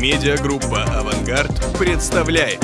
Медиагруппа «Авангард» представляет.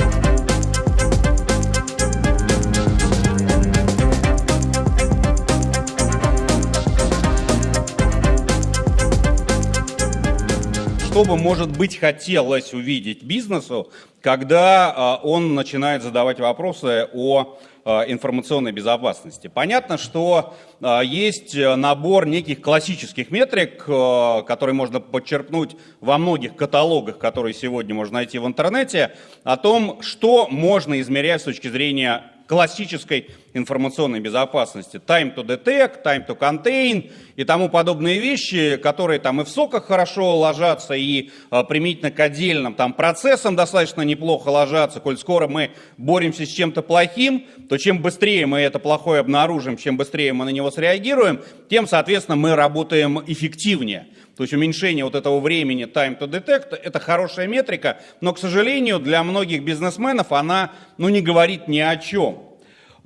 Что бы, может быть, хотелось увидеть бизнесу, когда а, он начинает задавать вопросы о информационной безопасности. Понятно, что а, есть набор неких классических метрик, которые можно подчеркнуть во многих каталогах, которые сегодня можно найти в интернете, о том, что можно измерять с точки зрения классической информационной безопасности. Time to detect, time to contain и тому подобные вещи, которые там и в соках хорошо ложатся, и а, применительно к отдельным там процессам достаточно неплохо ложатся. Коль скоро мы боремся с чем-то плохим, то чем быстрее мы это плохое обнаружим, чем быстрее мы на него среагируем, тем, соответственно, мы работаем эффективнее. То есть уменьшение вот этого времени time to detect – это хорошая метрика, но, к сожалению, для многих бизнесменов она ну, не говорит ни о чем.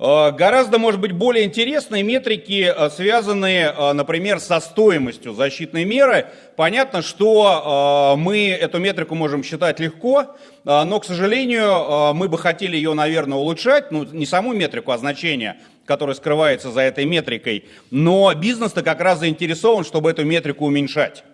Э, гораздо, может быть, более интересные метрики, э, связанные, э, например, со стоимостью защитной меры. Понятно, что мы эту метрику можем считать легко, но, к сожалению, мы бы хотели ее, наверное, улучшать, ну, не саму метрику, а значение, которое скрывается за этой метрикой, но бизнес-то как раз заинтересован, чтобы эту метрику уменьшать.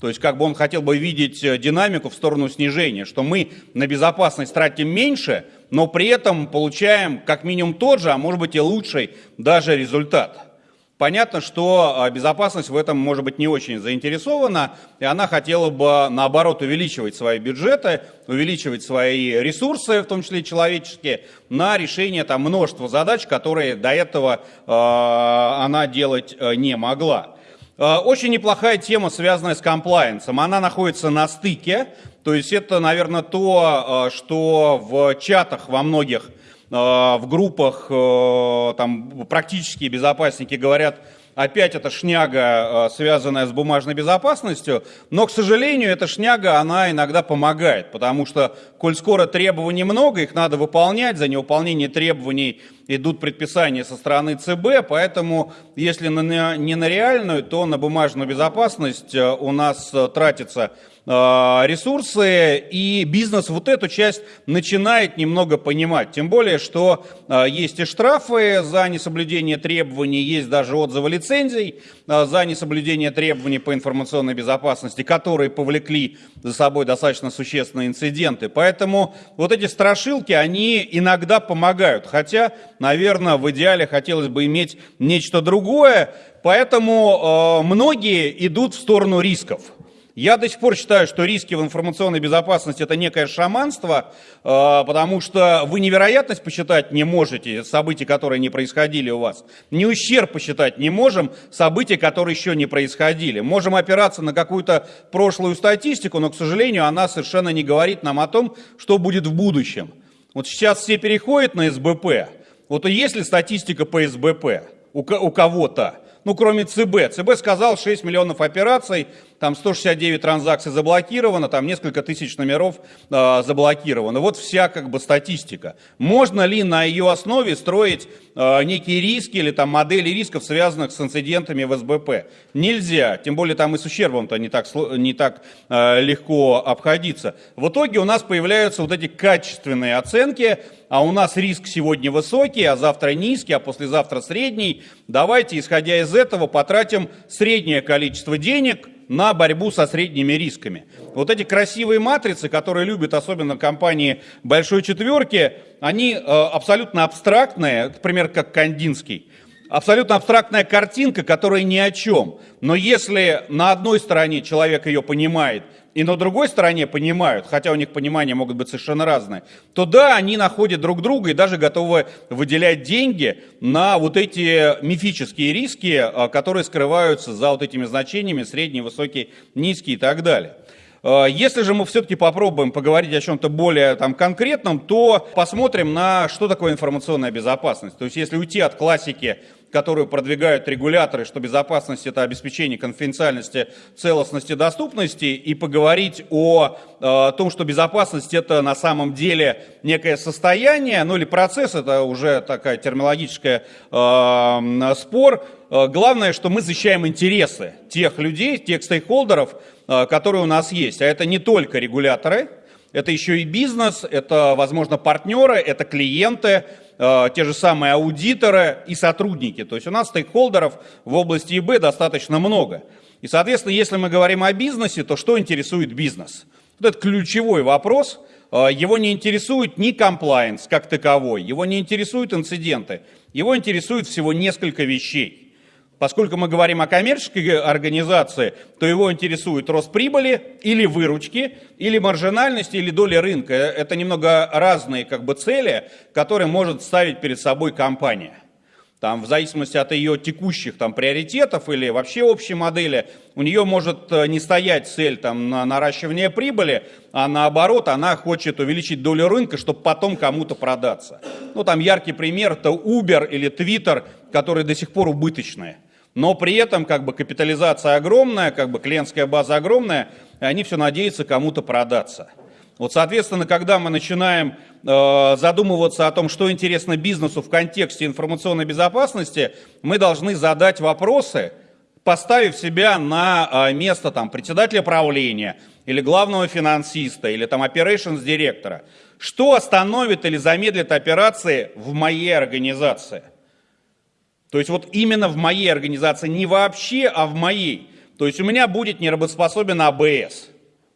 То есть как бы он хотел бы видеть динамику в сторону снижения, что мы на безопасность тратим меньше, но при этом получаем как минимум тот же, а может быть и лучший даже результат. Понятно, что а, безопасность в этом может быть не очень заинтересована, и она хотела бы, наоборот, увеличивать свои бюджеты, увеличивать свои ресурсы, в том числе человеческие, на решение там, множества задач, которые до этого э, она делать э, не могла. Э, очень неплохая тема, связанная с комплайенсом. Она находится на стыке то есть это, наверное, то, э, что в чатах во многих, э, в группах там практические безопасники говорят, опять эта шняга, связанная с бумажной безопасностью, но, к сожалению, эта шняга, она иногда помогает, потому что, коль скоро требований много, их надо выполнять, за невыполнение требований идут предписания со стороны ЦБ, поэтому, если не на реальную, то на бумажную безопасность у нас тратится а, ресурсы, и бизнес вот эту часть начинает немного понимать. Тем более, что а, есть и штрафы за несоблюдение требований, есть даже отзывы лицензий а, за несоблюдение требований по информационной безопасности, которые повлекли за собой достаточно существенные инциденты. Поэтому вот эти страшилки, они иногда помогают. Хотя, наверное, в идеале хотелось бы иметь нечто другое. Поэтому э, многие идут в сторону рисков. Я до сих пор считаю, что риски в информационной безопасности это некое шаманство, э, потому что вы невероятность посчитать не можете событий, которые не происходили у вас. Ни ущерб посчитать не можем событий, которые еще не происходили. Можем опираться на какую-то прошлую статистику, но, к сожалению, она совершенно не говорит нам о том, что будет в будущем. Вот сейчас все переходят на СБП. Вот есть ли статистика по СБП у кого-то? ну, кроме ЦБ. ЦБ сказал 6 миллионов операций, там 169 транзакций заблокировано, там несколько тысяч номеров э, заблокировано. Вот вся как бы статистика. Можно ли на ее основе строить э, некие риски или там модели рисков, связанных с инцидентами в СБП? Нельзя, тем более там и с ущербом-то не так, не так э, легко обходиться. В итоге у нас появляются вот эти качественные оценки, а у нас риск сегодня высокий, а завтра низкий, а послезавтра средний. Давайте, исходя из этого, потратим среднее количество денег – на борьбу со средними рисками. Вот эти красивые матрицы, которые любят особенно компании большой четверки, они э, абсолютно абстрактные, например, как Кандинский. Абсолютно абстрактная картинка, которая ни о чем. Но если на одной стороне человек ее понимает, и на другой стороне понимают, хотя у них понимания могут быть совершенно разные, то да, они находят друг друга и даже готовы выделять деньги на вот эти мифические риски, а, которые скрываются за вот этими значениями средний, высокий, низкий и так далее. А, если же мы все-таки попробуем поговорить о чем-то более там, конкретном, то посмотрим на что такое информационная безопасность. То есть если уйти от классики которую продвигают регуляторы, что безопасность – это обеспечение конфиденциальности, целостности, доступности, и поговорить о, о том, что безопасность – это на самом деле некое состояние, ну или процесс, это уже такая терминологическая э, спор, э, главное, что мы защищаем интересы тех людей, тех стейкхолдеров, э, которые у нас есть. А это не только регуляторы, это еще и бизнес, это, возможно, партнеры, это клиенты, э, те же самые аудиторы и сотрудники. То есть у нас стейкхолдеров в области ИБ достаточно много. И, соответственно, если мы говорим о бизнесе, то что интересует бизнес? Вот это ключевой вопрос. Э, его не интересует ни комплайенс как таковой, его не интересуют инциденты, его интересует всего несколько вещей. Поскольку мы говорим о коммерческой организации, то его интересует рост прибыли или выручки, или маржинальности, или доля рынка. Это немного разные как бы, цели, которые может ставить перед собой компания. Там, в зависимости от ее текущих там, приоритетов или вообще общей модели, у нее может э, не стоять цель там, на наращивание прибыли, а наоборот, она хочет увеличить долю рынка, чтобы потом кому-то продаться. Ну, там яркий пример – это Uber или Twitter, которые до сих пор убыточные но при этом как бы капитализация огромная, как бы клиентская база огромная, и они все надеются кому-то продаться. Вот, соответственно, когда мы начинаем э, задумываться о том, что интересно бизнесу в контексте информационной безопасности, мы должны задать вопросы, поставив себя на э, место там, председателя правления или главного финансиста или там operations директора. Что остановит или замедлит операции в моей организации? То есть вот именно в моей организации, не вообще, а в моей. То есть у меня будет неработоспособен АБС,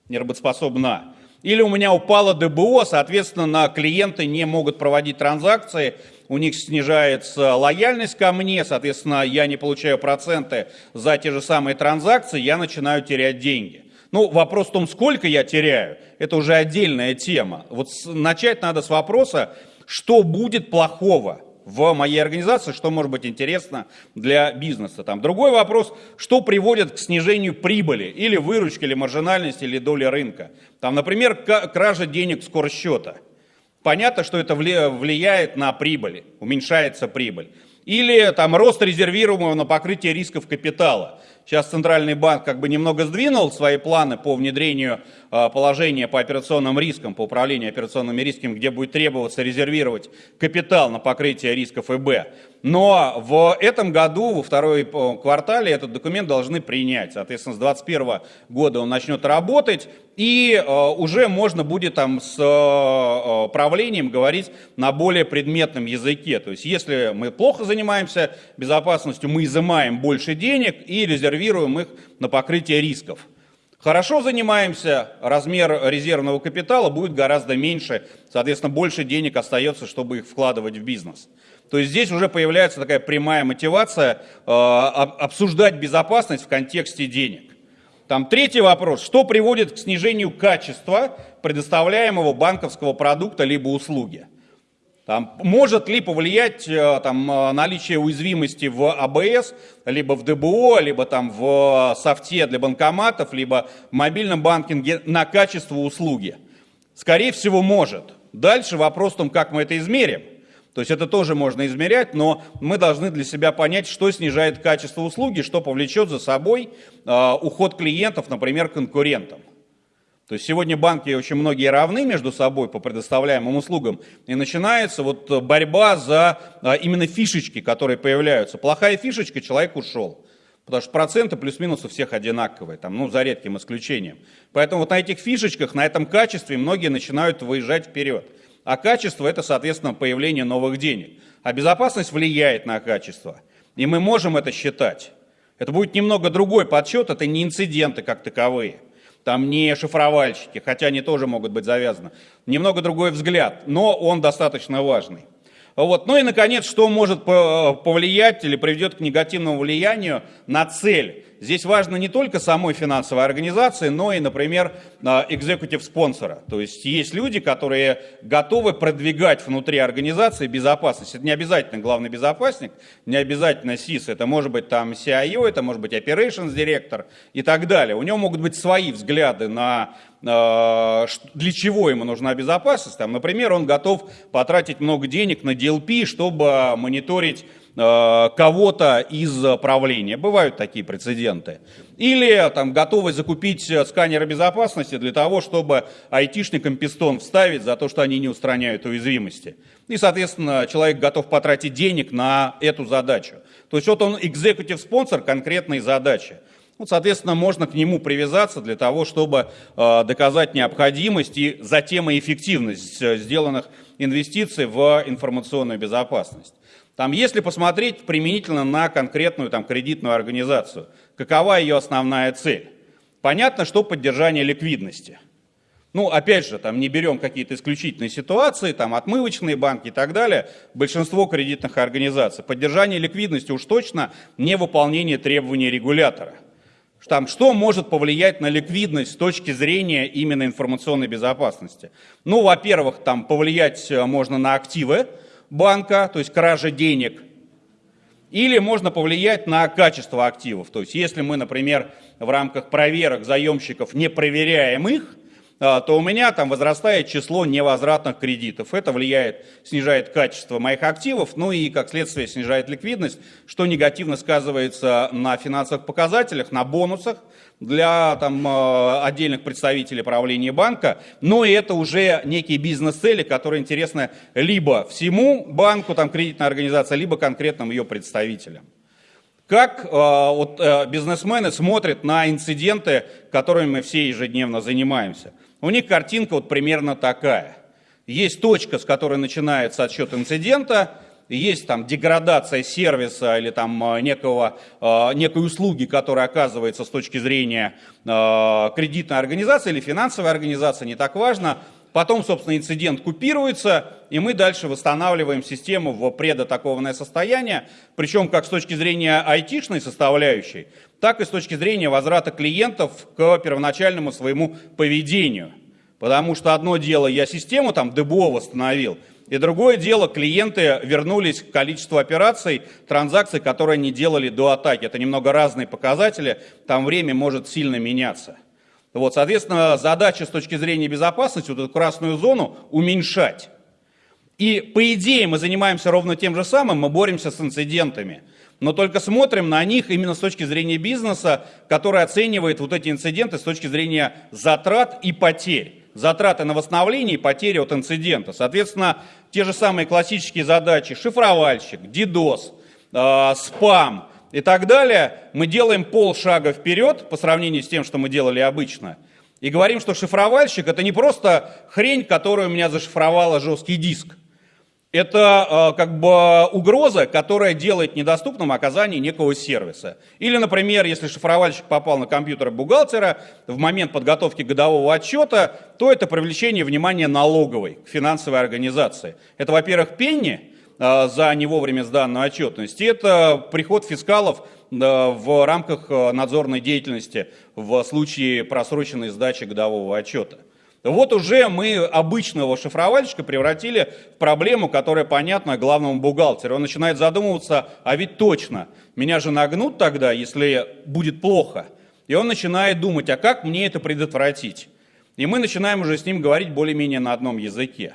неработоспособна. Или у меня упало ДБО, соответственно, клиенты не могут проводить транзакции, у них снижается лояльность ко мне, соответственно, я не получаю проценты за те же самые транзакции, я начинаю терять деньги. Ну, вопрос в том, сколько я теряю, это уже отдельная тема. Вот начать надо с вопроса, что будет плохого – в моей организации, что может быть интересно для бизнеса. Там другой вопрос, что приводит к снижению прибыли, или выручки, или маржинальности, или доли рынка. Там, например, кража денег с корсчета. Понятно, что это влияет на прибыль, уменьшается прибыль. Или там рост резервируемого на покрытие рисков капитала. Сейчас Центральный банк как бы немного сдвинул свои планы по внедрению а, положения по операционным рискам, по управлению операционными рисками, где будет требоваться резервировать капитал на покрытие рисков ИБ. Но в этом году, во второй э, квартале, этот документ должны принять. Соответственно, с 2021 года он начнет работать, и э, уже можно будет там с э, правлением говорить на более предметном языке. То есть, если мы плохо занимаемся безопасностью, мы изымаем больше денег и резервируем их на покрытие рисков. Хорошо занимаемся, размер резервного капитала будет гораздо меньше, соответственно, больше денег остается, чтобы их вкладывать в бизнес. То есть здесь уже появляется такая прямая мотивация э, обсуждать безопасность в контексте денег. Там третий вопрос. Что приводит к снижению качества предоставляемого банковского продукта либо услуги? Там, может ли повлиять э, там, э, наличие уязвимости в АБС, либо в ДБО, либо там, в софте для банкоматов, либо в мобильном банкинге на качество услуги? Скорее всего, может. Дальше вопрос в том, как мы это измерим. То есть это тоже можно измерять, но мы должны для себя понять, что снижает качество услуги, что повлечет за собой э, уход клиентов, например, конкурентам. То есть сегодня банки очень многие равны между собой по предоставляемым услугам, и начинается вот борьба за э, именно фишечки, которые появляются. Плохая фишечка, человек ушел. Потому что проценты плюс-минус у всех одинаковые, там, ну, за редким исключением. Поэтому вот на этих фишечках, на этом качестве многие начинают выезжать вперед. А качество – это, соответственно, появление новых денег. А безопасность влияет на качество. И мы можем это считать. Это будет немного другой подсчет, это не инциденты как таковые. Там не шифровальщики, хотя они тоже могут быть завязаны. Немного другой взгляд, но он достаточно важный. Вот. Ну и, наконец, что может повлиять или приведет к негативному влиянию на цель здесь важно не только самой финансовой организации, но и, например, экзекутив спонсора. То есть есть люди, которые готовы продвигать внутри организации безопасность. Это не обязательно главный безопасник, не обязательно СИС, это может быть там CIO, это может быть operations директор и так далее. У него могут быть свои взгляды на а, для чего ему нужна безопасность. Там, например, он готов потратить много денег на DLP, чтобы мониторить кого-то из правления. Бывают такие прецеденты. Или там готовы закупить сканеры безопасности для того, чтобы айтишникам пистон вставить за то, что они не устраняют уязвимости. И, соответственно, человек готов потратить денег на эту задачу. То есть вот он экзекутив спонсор конкретной задачи. Вот, соответственно, можно к нему привязаться для того, чтобы э, доказать необходимость и затем и эффективность э, сделанных инвестиций в информационную безопасность. Там, если посмотреть применительно на конкретную там, кредитную организацию, какова ее основная цель? Понятно, что поддержание ликвидности. Ну, опять же, там не берем какие-то исключительные ситуации, там отмывочные банки и так далее, большинство кредитных организаций. Поддержание ликвидности уж точно не выполнение требований регулятора – там, что может повлиять на ликвидность с точки зрения именно информационной безопасности? Ну, во-первых, там повлиять э, можно на активы банка, то есть кража денег, или можно повлиять на качество активов. То есть если мы, например, в рамках проверок заемщиков не проверяем их, то у меня там возрастает число невозвратных кредитов. Это влияет, снижает качество моих активов, ну и, как следствие, снижает ликвидность, что негативно сказывается на финансовых показателях, на бонусах для там, а, отдельных представителей правления банка. Но это уже некие бизнес-цели, которые интересны либо всему банку, там, кредитной организации, либо конкретным ее представителям. Как э, вот, э, бизнесмены смотрят на инциденты, которыми мы все ежедневно занимаемся? У них картинка вот примерно такая. Есть точка, с которой начинается отсчет инцидента, есть там деградация сервиса или там э, некого, э, некой услуги, которая оказывается с точки зрения э, кредитной организации или финансовой организации, не так важно. Потом, собственно, инцидент купируется, и мы дальше восстанавливаем систему в предатакованное состояние, причем как с точки зрения айтишной составляющей, так и с точки зрения возврата клиентов к первоначальному своему поведению. Потому что одно дело, я систему там ДБО восстановил, и другое дело, клиенты вернулись к количеству операций, транзакций, которые они делали до атаки. Это немного разные показатели, там время может сильно меняться. Вот, соответственно, задача с точки зрения безопасности, вот эту красную зону, уменьшать. И по идее мы занимаемся ровно тем же самым, мы боремся с инцидентами но только смотрим на них именно с точки зрения бизнеса, который оценивает вот эти инциденты с точки зрения затрат и потерь. Затраты на восстановление и потери от инцидента. Соответственно, те же самые классические задачи, шифровальщик, DDoS, э, спам и так далее, мы делаем полшага вперед по сравнению с тем, что мы делали обычно. И говорим, что шифровальщик это не просто хрень, которая у меня зашифровала жесткий диск. Это э, как бы угроза, которая делает недоступным оказание некого сервиса. Или, например, если шифровальщик попал на компьютер бухгалтера в момент подготовки годового отчета, то это привлечение внимания налоговой к финансовой организации. Это, во-первых, пенни за не вовремя сданную отчетность, это приход фискалов э, в рамках надзорной деятельности в случае просроченной сдачи годового отчета. Вот уже мы обычного шифровальщика превратили в проблему, которая понятна главному бухгалтеру. Он начинает задумываться, а ведь точно, меня же нагнут тогда, если будет плохо. И он начинает думать, а как мне это предотвратить? И мы начинаем уже с ним говорить более-менее на одном языке.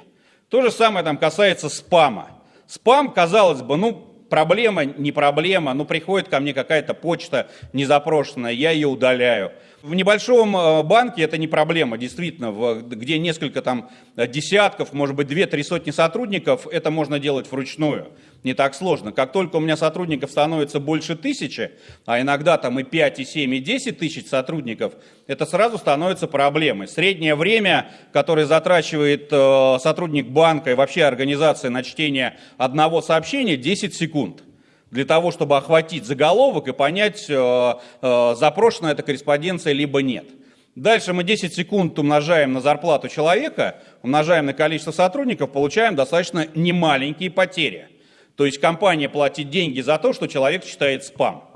То же самое там касается спама. Спам, казалось бы, ну, проблема, не проблема, ну, приходит ко мне какая-то почта незапрошенная, я ее удаляю. В небольшом э, банке это не проблема, действительно, где несколько там десятков, может быть, две-три сотни сотрудников, это можно делать вручную, не так сложно. Как только у меня сотрудников становится больше тысячи, а иногда там и 5, и 7, и 10 тысяч сотрудников, это сразу становится проблемой. Среднее время, которое затрачивает э, сотрудник банка и вообще организация на чтение одного сообщения, 10 секунд для того, чтобы охватить заголовок и понять, э, э, запрошена эта корреспонденция либо нет. Дальше мы 10 секунд умножаем на зарплату человека, умножаем на количество сотрудников, получаем достаточно немаленькие потери. То есть компания платит деньги за то, что человек читает спам.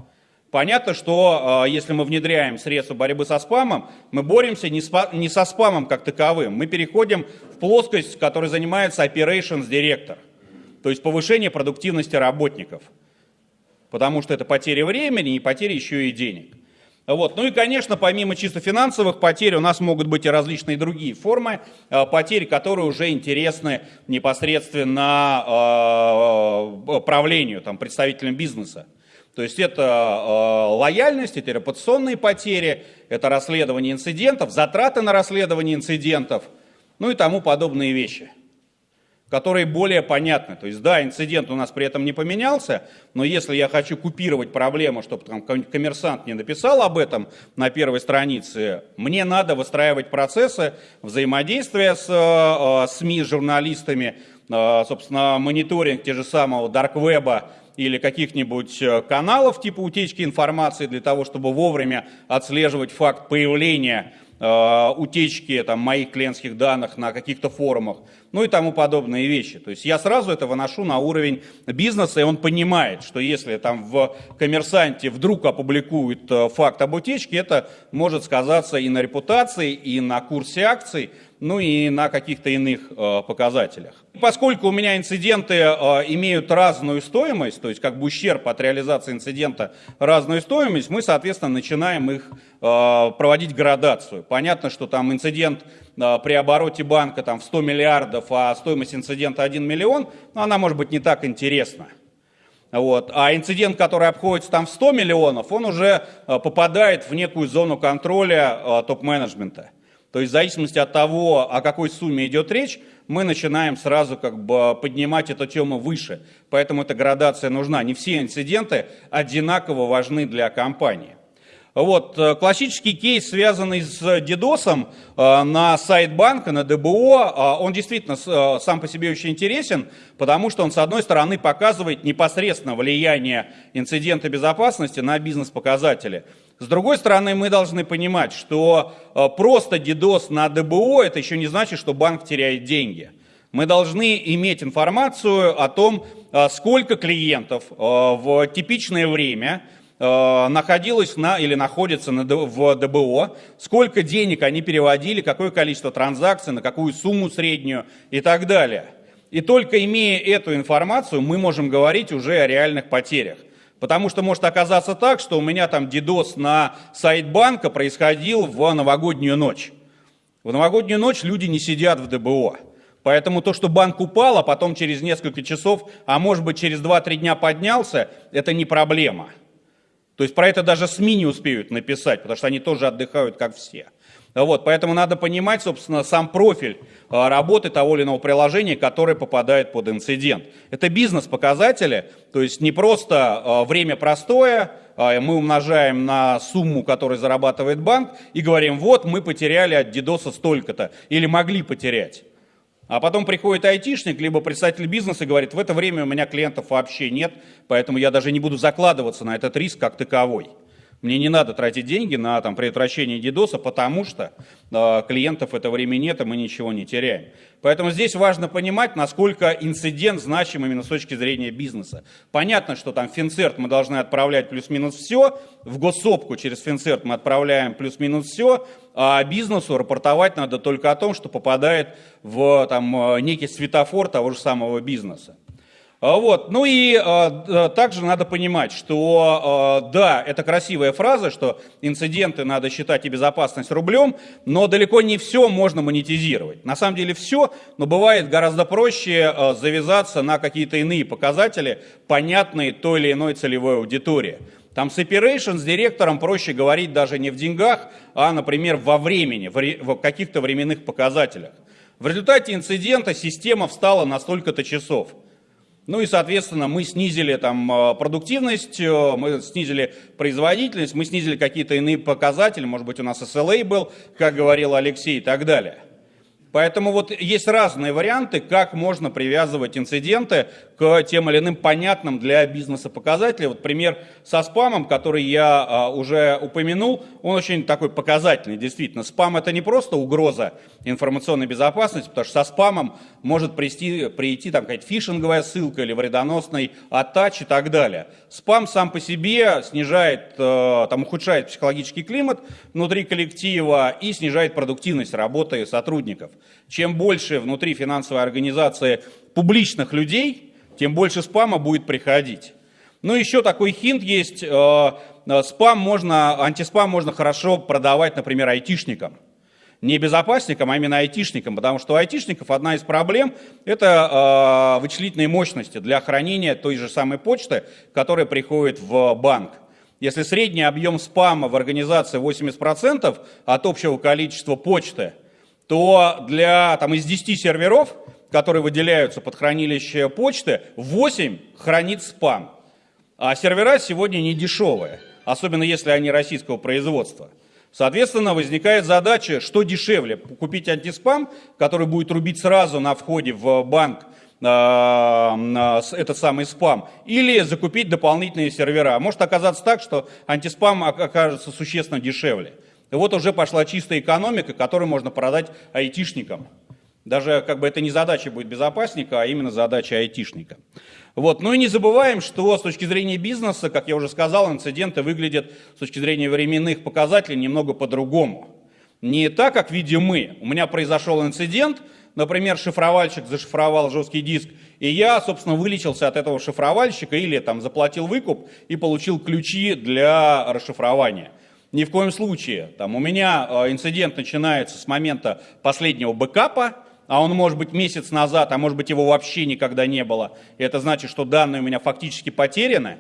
Понятно, что э, если мы внедряем средства борьбы со спамом, мы боремся не, спа не со спамом как таковым, мы переходим в плоскость, которой занимается operations директор, то есть повышение продуктивности работников потому что это потеря времени и потеря еще и денег. Вот. Ну и, конечно, помимо чисто финансовых потерь, у нас могут быть и различные другие формы э, потерь, которые уже интересны непосредственно э, правлению, там, представителям бизнеса. То есть это э, лояльность, это репутационные потери, это расследование инцидентов, затраты на расследование инцидентов, ну и тому подобные вещи которые более понятны. То есть, да, инцидент у нас при этом не поменялся, но если я хочу купировать проблему, чтобы там коммерсант не написал об этом на первой странице, мне надо выстраивать процессы взаимодействия с э, СМИ, с журналистами, э, собственно, мониторинг те же самого дарквеба, или каких-нибудь э, каналов типа утечки информации для того, чтобы вовремя отслеживать факт появления Э, утечки там, моих клиентских данных на каких-то форумах, ну и тому подобные вещи. То есть я сразу это выношу на уровень бизнеса, и он понимает, что если там в коммерсанте вдруг опубликуют э, факт об утечке, это может сказаться и на репутации, и на курсе акций, ну и на каких-то иных э, показателях. Поскольку у меня инциденты э, имеют разную стоимость, то есть как бы ущерб от реализации инцидента разную стоимость, мы, соответственно, начинаем их э, проводить градацию. Понятно, что там инцидент при обороте банка там, в 100 миллиардов, а стоимость инцидента 1 миллион, ну, она может быть не так интересна. Вот. А инцидент, который обходится там в 100 миллионов, он уже э, попадает в некую зону контроля э, топ-менеджмента. То есть в зависимости от того, о какой сумме идет речь, мы начинаем сразу как бы поднимать эту тему выше. Поэтому эта градация нужна. Не все инциденты одинаково важны для компании. Вот, э, классический кейс, связанный с DDoS э, на сайт банка, на ДБО, э, он действительно сам по себе очень интересен, потому что он, с одной стороны, показывает непосредственно влияние инцидента безопасности на бизнес-показатели. С другой стороны, мы должны понимать, что просто DDoS на ДБО, это еще не значит, что банк теряет деньги. Мы должны иметь информацию о том, сколько клиентов в типичное время – Э, находилась на, или находится на, в ДБО, сколько денег они переводили, какое количество транзакций, на какую сумму среднюю и так далее. И только имея эту информацию, мы можем говорить уже о реальных потерях. Потому что может оказаться так, что у меня там дидос на сайт банка происходил в новогоднюю ночь. В новогоднюю ночь люди не сидят в ДБО. Поэтому то, что банк упал, а потом через несколько часов, а может быть через 2-3 дня поднялся, это не проблема. То есть про это даже СМИ не успеют написать, потому что они тоже отдыхают, как все. Вот, поэтому надо понимать, собственно, сам профиль а, работы того или иного приложения, которое попадает под инцидент. Это бизнес-показатели, то есть не просто а, время простое, а, мы умножаем на сумму, которую зарабатывает банк, и говорим, вот мы потеряли от дидоса столько-то, или могли потерять. А потом приходит айтишник, либо представитель бизнеса и говорит, в это время у меня клиентов вообще нет, поэтому я даже не буду закладываться на этот риск как таковой. Мне не надо тратить деньги на там, предотвращение дидоса, потому что э, клиентов в это время нет, и мы ничего не теряем. Поэтому здесь важно понимать, насколько инцидент значим именно с точки зрения бизнеса. Понятно, что там Финцерт мы должны отправлять плюс-минус все, в госсопку через Финцерт мы отправляем плюс-минус все, а бизнесу рапортовать надо только о том, что попадает в там, э, некий светофор того же самого бизнеса. А, вот. Ну и э, также надо понимать, что э, да, это красивая фраза, что инциденты надо считать и безопасность рублем, но далеко не все можно монетизировать. На самом деле все, но бывает гораздо проще э, завязаться на какие-то иные показатели, понятные той или иной целевой аудитории. Там с operation, с директором проще говорить даже не в деньгах, а, например, во времени, в каких-то временных показателях. В результате инцидента система встала на столько-то часов – ну и, соответственно, мы снизили там э, продуктивность, э, мы снизили производительность, мы снизили какие-то иные показатели, может быть, у нас SLA был, как говорил Алексей, и так далее. Поэтому вот есть разные варианты, как можно привязывать инциденты к тем или иным понятным для бизнеса показателям. Вот пример со спамом, который я а, уже упомянул, он очень такой показательный, действительно. Спам это не просто угроза информационной безопасности, потому что со спамом может прийти, прийти там какая-то фишинговая ссылка или вредоносный атач и так далее. Спам сам по себе снижает, э, там ухудшает психологический климат внутри коллектива и снижает продуктивность работы сотрудников. Чем больше внутри финансовой организации публичных людей, тем больше спама будет приходить. Ну, еще такой хинт есть. Э, спам можно, антиспам можно хорошо продавать, например, айтишникам не безопасникам, а именно айтишникам, потому что у айтишников одна из проблем – это э, вычислительные мощности для хранения той же самой почты, которая приходит в банк. Если средний объем спама в организации 80% от общего количества почты, то для, там, из 10 серверов, которые выделяются под хранилище почты, 8 хранит спам. А сервера сегодня не дешевые, особенно если они российского производства. Соответственно, возникает задача, что дешевле, купить антиспам, который будет рубить сразу на входе в банк э, этот самый спам, или закупить дополнительные сервера. Может оказаться так, что антиспам окажется существенно дешевле. И вот уже пошла чистая экономика, которую можно продать айтишникам. Даже как бы это не задача будет безопасника, а именно задача айтишника. Вот. Ну и не забываем, что с точки зрения бизнеса, как я уже сказал, инциденты выглядят с точки зрения временных показателей немного по-другому. Не так, как видим мы. У меня произошел инцидент, например, шифровальщик зашифровал жесткий диск, и я, собственно, вылечился от этого шифровальщика или там заплатил выкуп и получил ключи для расшифрования. Ни в коем случае. Там, у меня э, инцидент начинается с момента последнего бэкапа, а он может быть месяц назад, а может быть его вообще никогда не было. И это значит, что данные у меня фактически потеряны,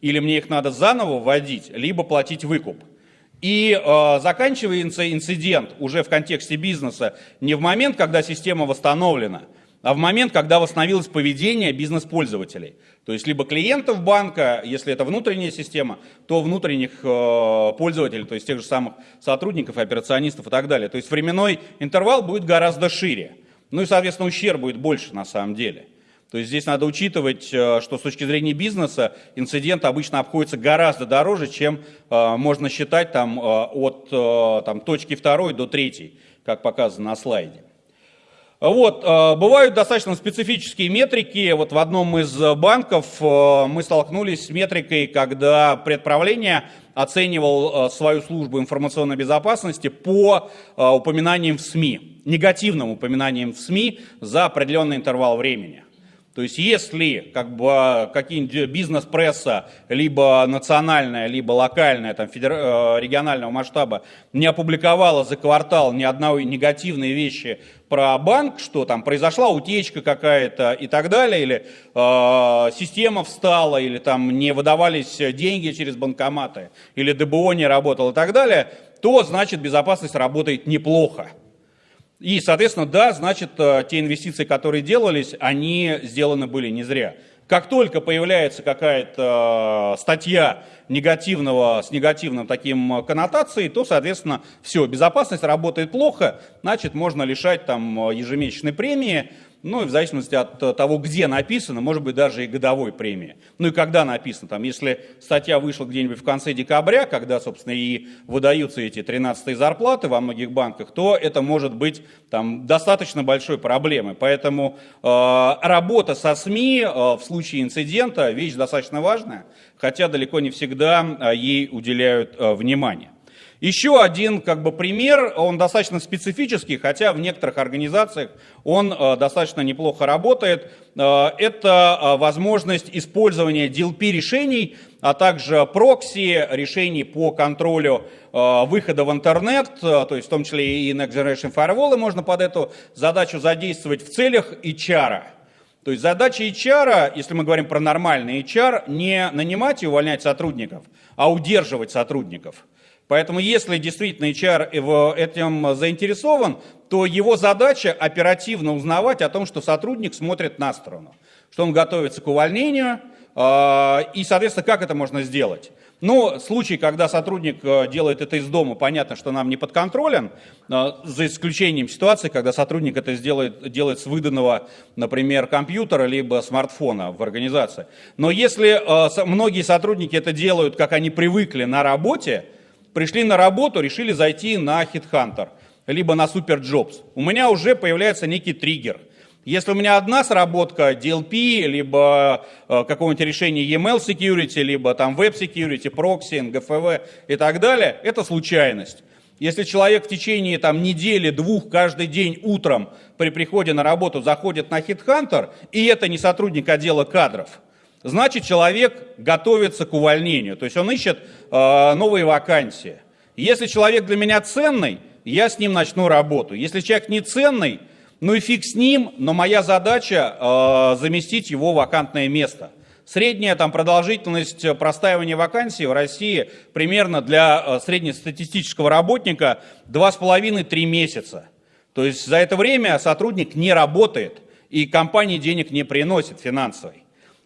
или мне их надо заново вводить, либо платить выкуп. И э, заканчивается инцидент уже в контексте бизнеса не в момент, когда система восстановлена, а в момент, когда восстановилось поведение бизнес-пользователей. То есть либо клиентов банка, если это внутренняя система, то внутренних э, пользователей, то есть тех же самых сотрудников, операционистов и так далее. То есть временной интервал будет гораздо шире. Ну и, соответственно, ущерб будет больше на самом деле. То есть здесь надо учитывать, э, что с точки зрения бизнеса инцидент обычно обходится гораздо дороже, чем э, можно считать там, э, от там, точки второй до третьей, как показано на слайде. Вот, бывают достаточно специфические метрики. Вот в одном из банков мы столкнулись с метрикой, когда предправление оценивал свою службу информационной безопасности по упоминаниям в СМИ негативным упоминанием в СМИ за определенный интервал времени. То есть если как бы, какие-нибудь бизнес-пресса, либо национальная, либо локальная, там, федер... Э, регионального масштаба, не опубликовала за квартал ни одной негативной вещи про банк, что там произошла утечка какая-то и так далее, или э, система встала, или там не выдавались деньги через банкоматы, или ДБО не работал и так далее, то значит безопасность работает неплохо. И, соответственно, да, значит, э, те инвестиции, которые делались, они сделаны были не зря. Как только появляется какая-то э, статья негативного, с негативным таким коннотацией, то, соответственно, все, безопасность работает плохо, значит, можно лишать там ежемесячной премии, ну в зависимости от э, того, где написано, может быть даже и годовой премии. Ну и когда написано, там, если статья вышла где-нибудь в конце декабря, когда, собственно, и выдаются эти 13 зарплаты во многих банках, то это может быть там, достаточно большой проблемой. Поэтому э, работа со СМИ э, в случае инцидента вещь достаточно важная, хотя далеко не всегда э, ей уделяют э, внимание. Еще один как бы, пример, он достаточно специфический, хотя в некоторых организациях он э, достаточно неплохо работает. Э, это э, возможность использования DLP-решений, а также прокси, решений по контролю выхода в интернет, то есть в том числе и Next Generation Firewall можно под эту задачу задействовать в целях HR. То есть задача HR, если мы говорим про нормальный HR, не нанимать и увольнять сотрудников, а удерживать сотрудников. Поэтому если действительно HR в этим заинтересован, то его задача оперативно узнавать о том, что сотрудник смотрит на сторону, что он готовится к увольнению, а, и, соответственно, как это можно сделать? Ну, случай, когда сотрудник э, делает это из дома, понятно, что нам не подконтролен, за исключением ситуации, когда сотрудник это сделает, делает с выданного, например, компьютера либо смартфона в организации. Но если э, многие сотрудники это делают, как они привыкли на работе, пришли на работу, решили зайти на HitHunter, либо на SuperJobs. У меня уже появляется некий триггер. Если у меня одна сработка DLP, либо э, какого-нибудь решения email security, либо там web security, proxy, GFV и так далее, это случайность. Если человек в течение там, недели, двух, каждый день утром при приходе на работу заходит на HitHunter, и это не сотрудник отдела кадров, значит человек готовится к увольнению, то есть он ищет э, новые вакансии. Если человек для меня ценный, я с ним начну работу. Если человек не ценный, ну и фиг с ним, но моя задача э, заместить его вакантное место. Средняя там, продолжительность простаивания вакансий в России примерно для э, среднестатистического работника 2,5-3 месяца. То есть за это время сотрудник не работает и компании денег не приносит финансовой.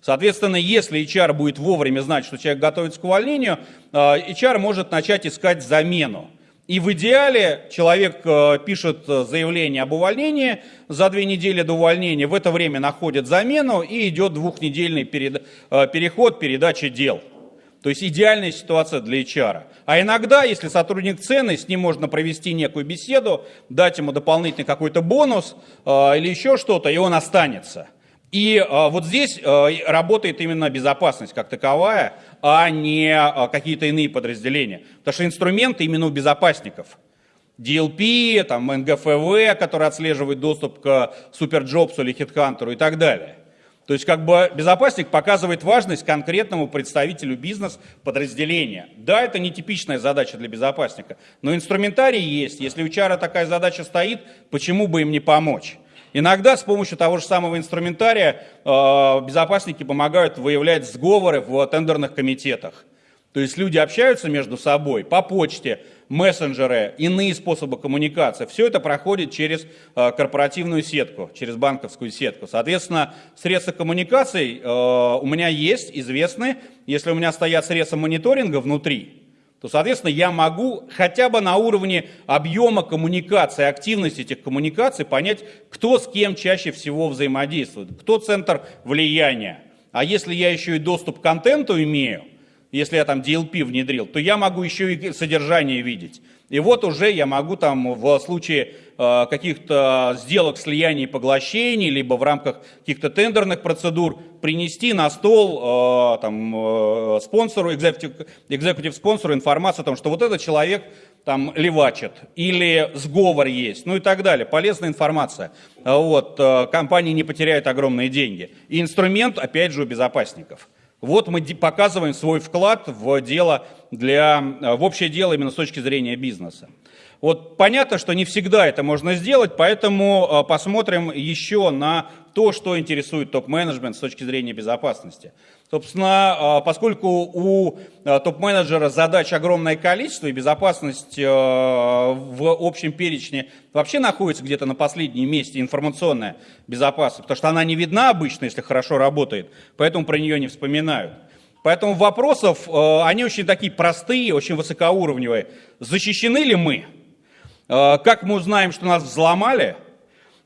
Соответственно, если HR будет вовремя знать, что человек готовится к увольнению, э, HR может начать искать замену. И в идеале человек э, пишет заявление об увольнении за две недели до увольнения, в это время находит замену и идет двухнедельный э, переход передачи дел. То есть идеальная ситуация для HR. А иногда, если сотрудник ценный, с ним можно провести некую беседу, дать ему дополнительный какой-то бонус э, или еще что-то, и он останется. И э, вот здесь э, работает именно безопасность как таковая, а не э, какие-то иные подразделения. Потому что инструменты именно у безопасников. DLP, там, НГФВ, который отслеживает доступ к Суперджобсу или Хитхантеру и так далее. То есть как бы безопасник показывает важность конкретному представителю бизнес-подразделения. Да, это не типичная задача для безопасника, но инструментарий есть. Если у чара такая задача стоит, почему бы им не помочь? Иногда с помощью того же самого инструментария э, безопасники помогают выявлять сговоры в тендерных комитетах. То есть люди общаются между собой по почте, мессенджеры, иные способы коммуникации. Все это проходит через э, корпоративную сетку, через банковскую сетку. Соответственно, средства коммуникаций э, у меня есть, известны. Если у меня стоят средства мониторинга внутри, то, соответственно, я могу хотя бы на уровне объема коммуникации, активности этих коммуникаций понять, кто с кем чаще всего взаимодействует, кто центр влияния. А если я еще и доступ к контенту имею, если я там DLP внедрил, то я могу еще и содержание видеть. И вот уже я могу там в случае э, каких-то сделок слияний поглощений, либо в рамках каких-то тендерных процедур принести на стол э, там, э, спонсору, экзекутив спонсору информацию о том, что вот этот человек там левачит или сговор есть, ну и так далее. Полезная информация. Вот, компании не потеряют огромные деньги. И инструмент, опять же, у безопасников. Вот мы показываем свой вклад в дело для, в общее дело именно с точки зрения бизнеса. Вот понятно, что не всегда это можно сделать, поэтому э, посмотрим еще на то, что интересует топ-менеджмент с точки зрения безопасности. Собственно, э, поскольку у э, топ-менеджера задач огромное количество, и безопасность в общем перечне вообще находится где-то на последнем месте, информационная безопасность, потому что она не видна обычно, если хорошо работает, поэтому про нее не вспоминают. Поэтому вопросов, они очень такие простые, очень высокоуровневые. Защищены ли мы? Как мы узнаем, что нас взломали?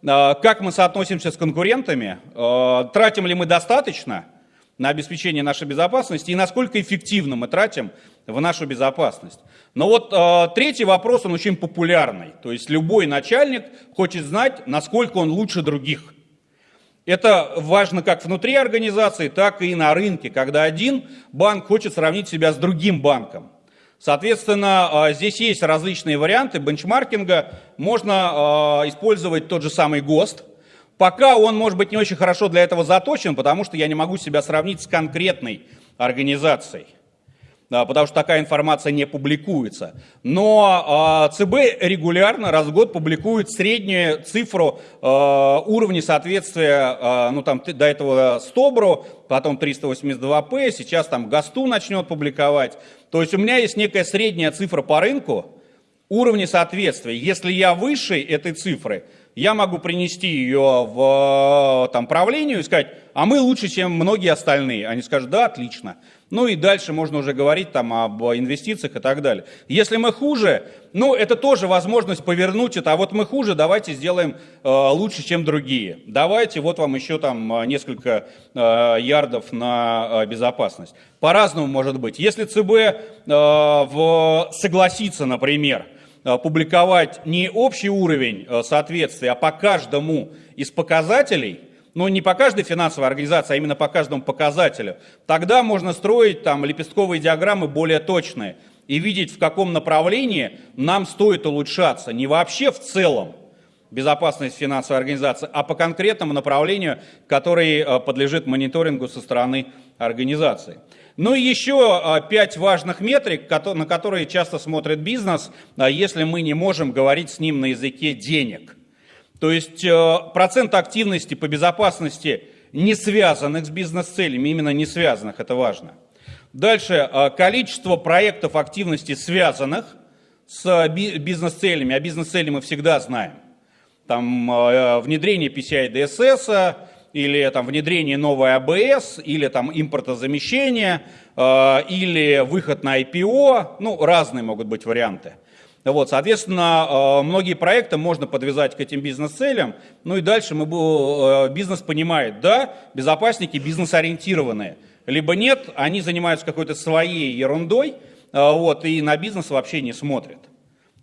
Как мы соотносимся с конкурентами? Тратим ли мы достаточно на обеспечение нашей безопасности? И насколько эффективно мы тратим в нашу безопасность? Но вот третий вопрос, он очень популярный. То есть любой начальник хочет знать, насколько он лучше других. Это важно как внутри организации, так и на рынке, когда один банк хочет сравнить себя с другим банком. Соответственно, а, здесь есть различные варианты бенчмаркинга. Можно а, использовать тот же самый ГОСТ. Пока он, может быть, не очень хорошо для этого заточен, потому что я не могу себя сравнить с конкретной организацией потому что такая информация не публикуется. Но а, ЦБ регулярно раз в год публикует среднюю цифру а, уровня соответствия, а, ну там до этого СТОБРу, потом 382П, сейчас там ГАСТу начнет публиковать. То есть у меня есть некая средняя цифра по рынку, уровня соответствия. Если я выше этой цифры, я могу принести ее в там, правлению и сказать, а мы лучше, чем многие остальные. Они скажут, да, отлично. Ну и дальше можно уже говорить там об инвестициях и так далее. Если мы хуже, ну это тоже возможность повернуть это, а вот мы хуже, давайте сделаем э, лучше, чем другие. Давайте, вот вам еще там э, несколько э, ярдов на э, безопасность. По-разному может быть. Если ЦБ э, в, согласится, например, э, публиковать не общий уровень э, соответствия, а по каждому из показателей – но не по каждой финансовой организации, а именно по каждому показателю, тогда можно строить там лепестковые диаграммы более точные и видеть, в каком направлении нам стоит улучшаться. Не вообще в целом, безопасность финансовой организации, а по конкретному направлению, который подлежит мониторингу со стороны организации. Ну и еще пять важных метрик, на которые часто смотрит бизнес, если мы не можем говорить с ним на языке денег. То есть процент активности по безопасности не связанных с бизнес-целями, именно не связанных, это важно. Дальше, количество проектов активности связанных с бизнес-целями, а бизнес-цели мы всегда знаем. Там внедрение PCI DSS, или там внедрение новой АБС, или там импортозамещение, или выход на IPO, ну, разные могут быть варианты. Вот, соответственно, многие проекты можно подвязать к этим бизнес-целям. Ну и дальше мы, бизнес понимает, да, безопасники бизнес-ориентированные. Либо нет, они занимаются какой-то своей ерундой, вот, и на бизнес вообще не смотрят.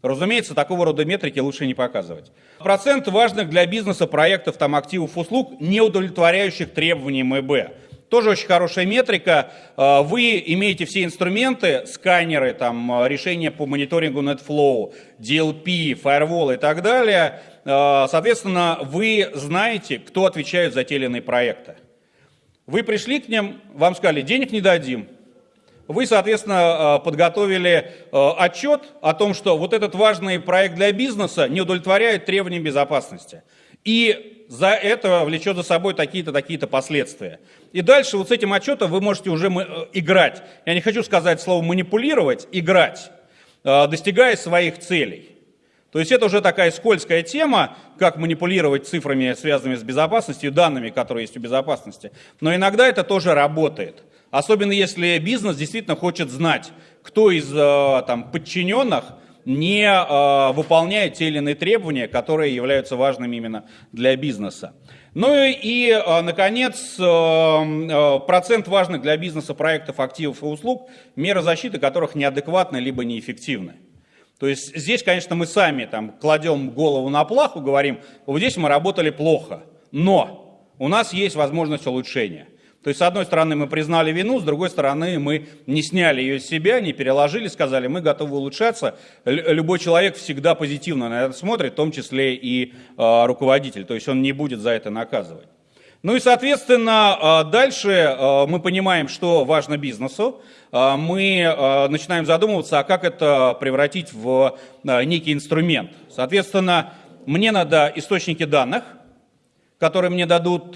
Разумеется, такого рода метрики лучше не показывать. Процент важных для бизнеса проектов, там, активов, услуг, не удовлетворяющих требованиям МЭБ. Тоже очень хорошая метрика. А, вы имеете все инструменты, сканеры, там, а, решения по мониторингу NetFlow, DLP, Firewall и так далее. А, соответственно, вы знаете, кто отвечает за те или иные проекты. Вы пришли к ним, вам сказали, денег не дадим. Вы, соответственно, подготовили отчет о том, что вот этот важный проект для бизнеса не удовлетворяет требованиям безопасности. И за это влечет за собой такие-то, такие-то последствия. И дальше вот с этим отчетом вы можете уже э, играть. Я не хочу сказать слово манипулировать, играть, э, достигая своих целей. То есть это уже такая скользкая тема, как манипулировать цифрами, связанными с безопасностью, данными, которые есть у безопасности. Но иногда это тоже работает. Особенно если бизнес действительно хочет знать, кто из э, там, подчиненных не э, выполняет те или иные требования, которые являются важными именно для бизнеса. Ну и, э, наконец, э, процент важных для бизнеса проектов, активов и услуг, меры защиты которых неадекватны либо неэффективны. То есть здесь, конечно, мы сами там кладем голову на плаху, говорим, вот здесь мы работали плохо, но у нас есть возможность улучшения. То есть, с одной стороны, мы признали вину, с другой стороны, мы не сняли ее с себя, не переложили, сказали, мы готовы улучшаться. Любой человек всегда позитивно на это смотрит, в том числе и э, руководитель, то есть он не будет за это наказывать. Ну и, соответственно, дальше мы понимаем, что важно бизнесу. Мы начинаем задумываться, а как это превратить в некий инструмент. Соответственно, мне надо источники данных, которые мне дадут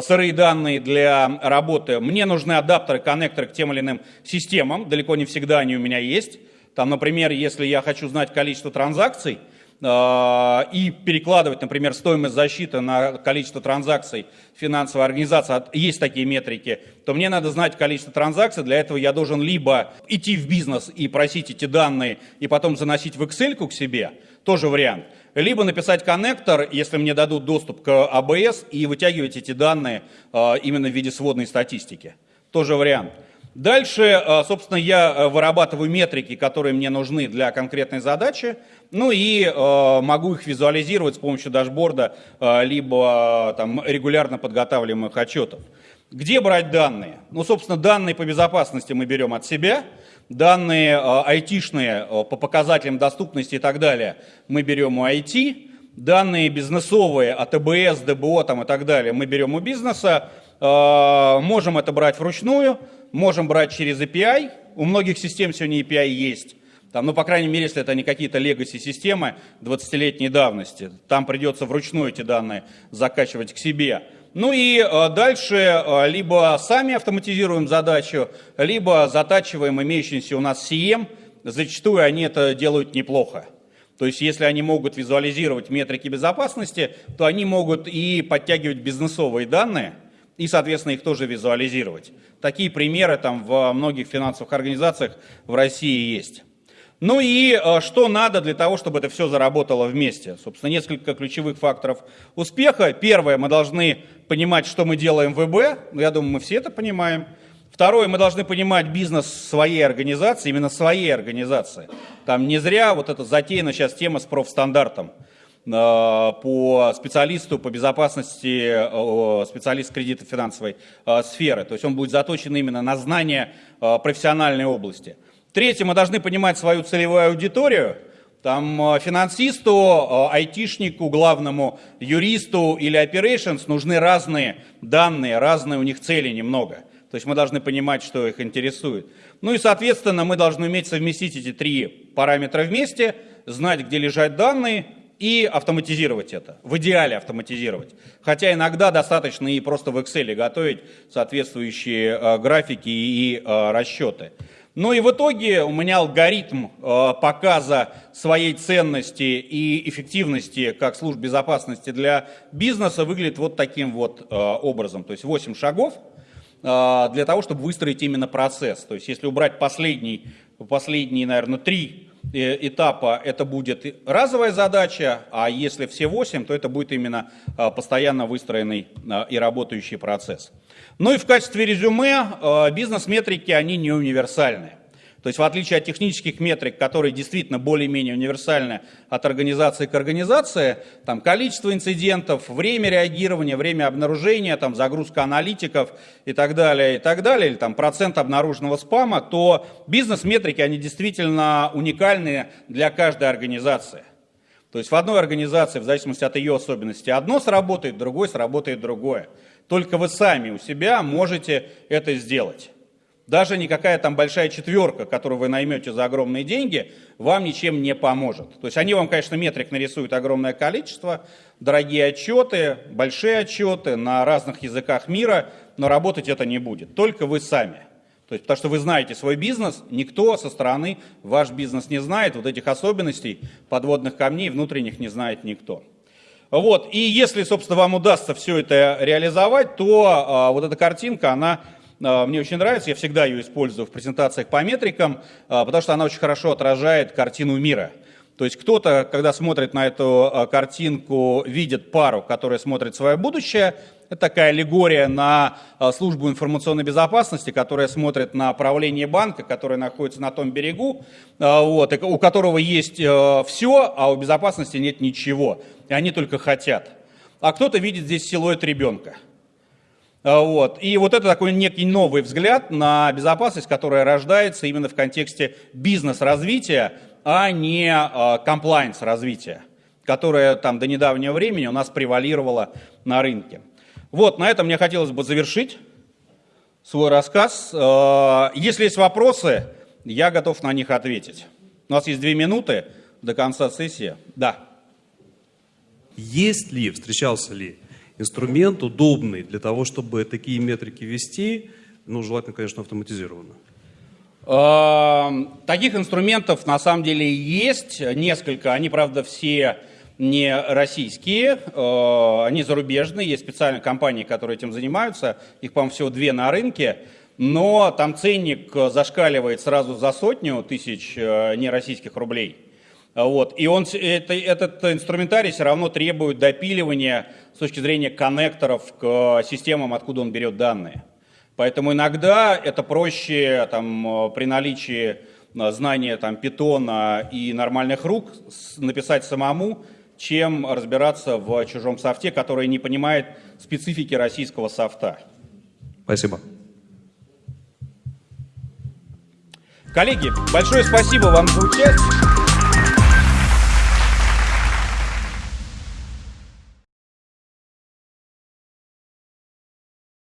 сырые данные для работы. Мне нужны адаптеры, коннекторы к тем или иным системам. Далеко не всегда они у меня есть. Там, например, если я хочу знать количество транзакций, э, и перекладывать, например, стоимость защиты на количество транзакций финансовой организации, есть такие метрики, то мне надо знать количество транзакций. Для этого я должен либо идти в бизнес и просить эти данные, и потом заносить в Excel к себе, тоже вариант либо написать коннектор, если мне дадут доступ к ABS, и вытягивать эти данные а, именно в виде сводной статистики. Тоже вариант. Дальше, а, собственно, я а, вырабатываю метрики, которые мне нужны для конкретной задачи, ну и могу их визуализировать с помощью дашборда, либо там, регулярно подготавливаемых отчетов. Где брать данные? Ну, собственно, данные по безопасности мы берем от себя – Данные э, айтишные э, по показателям доступности и так далее мы берем у IT. Данные бизнесовые от АБС, ДБО там, и так далее мы берем у бизнеса. Э, можем это брать вручную, можем брать через API. У многих систем сегодня API есть. Там, ну, по крайней мере, если это не какие-то legacy системы 20-летней давности, там придется вручную эти данные закачивать к себе. Ну и э, дальше э, либо сами автоматизируем задачу, либо затачиваем имеющийся у нас CM. Зачастую они это делают неплохо. То есть если они могут визуализировать метрики безопасности, то они могут и подтягивать бизнесовые данные, и, соответственно, их тоже визуализировать. Такие примеры там в многих финансовых организациях в России есть. Ну и э, что надо для того, чтобы это все заработало вместе? Собственно, несколько ключевых факторов успеха. Первое, мы должны понимать, что мы делаем в ВБ. Я думаю, мы все это понимаем. Второе, мы должны понимать бизнес своей организации, именно своей организации. Там не зря вот эта затеяна сейчас тема с профстандартом э, по специалисту по безопасности, э, специалист кредита финансовой сферы. То есть он будет заточен именно на знание профессиональной области. Третье, мы должны понимать свою целевую аудиторию. Там э, финансисту, э, айтишнику, главному юристу или operations нужны разные данные, разные у них цели немного. То есть мы должны понимать, что их интересует. Ну и, соответственно, мы должны уметь совместить эти три параметра вместе, знать, где лежат данные, и автоматизировать это, в идеале автоматизировать. Хотя иногда достаточно и просто в Excel готовить соответствующие э, графики и расчеты. Ну и в итоге у меня алгоритм э, показа своей ценности и эффективности как служб безопасности для бизнеса выглядит вот таким вот э, образом. То есть 8 шагов э, для того, чтобы выстроить именно процесс. То есть если убрать последний, последние, наверное, три этапа, это будет разовая задача, а если все 8, то это будет именно постоянно выстроенный и работающий процесс. Ну и в качестве резюме э, бизнес-метрики, они не универсальны. То есть в отличие от технических метрик, которые действительно более-менее универсальны от организации к организации, там количество инцидентов, время реагирования, время обнаружения, там загрузка аналитиков и так далее, и так далее, или там процент обнаруженного спама, то бизнес-метрики, они действительно уникальны для каждой организации. То есть в одной организации, в зависимости от ее особенностей, одно сработает, в другой сработает другое. Только вы сами у себя можете это сделать. Даже никакая там большая четверка, которую вы наймете за огромные деньги, вам ничем не поможет. То есть они вам, конечно, метрик нарисуют огромное количество, дорогие отчеты, большие отчеты на разных языках мира, но работать это не будет. Только вы сами. То есть, потому что вы знаете свой бизнес, никто со стороны ваш бизнес не знает, вот этих особенностей подводных камней внутренних не знает никто. Вот, и если, собственно, вам удастся все это реализовать, то а, вот эта картинка, она а, мне очень нравится, я всегда ее использую в презентациях по метрикам, а, потому что она очень хорошо отражает картину мира. То есть кто-то, когда смотрит на эту а, картинку, видит пару, которая смотрит свое будущее, это такая аллегория на а, службу информационной безопасности, которая смотрит на правление банка, которое находится на том берегу, а, вот, у которого есть э, все, а у безопасности нет ничего. И они только хотят. А кто-то видит здесь силуэт ребенка. Вот. И вот это такой некий новый взгляд на безопасность, которая рождается именно в контексте бизнес-развития, а не комплайнс развития, которое там до недавнего времени у нас превалировало на рынке. Вот, на этом мне хотелось бы завершить свой рассказ. Э, если есть вопросы, я готов на них ответить. У нас есть две минуты до конца сессии. Да. Есть ли, встречался ли инструмент удобный для того, чтобы такие метрики вести, ну, желательно, конечно, автоматизированно? Э, таких инструментов на самом деле есть несколько. Они, правда, все не российские, э, они зарубежные, есть специальные компании, которые этим занимаются, их, по-моему, всего две на рынке, но там ценник зашкаливает сразу за сотню тысяч э, нероссийских рублей. Вот. И он, это, этот инструментарий все равно требует допиливания с точки зрения коннекторов к системам, откуда он берет данные. Поэтому иногда это проще там, при наличии знания там, питона и нормальных рук написать самому, чем разбираться в чужом софте, который не понимает специфики российского софта. Спасибо. Коллеги, большое спасибо вам за участие.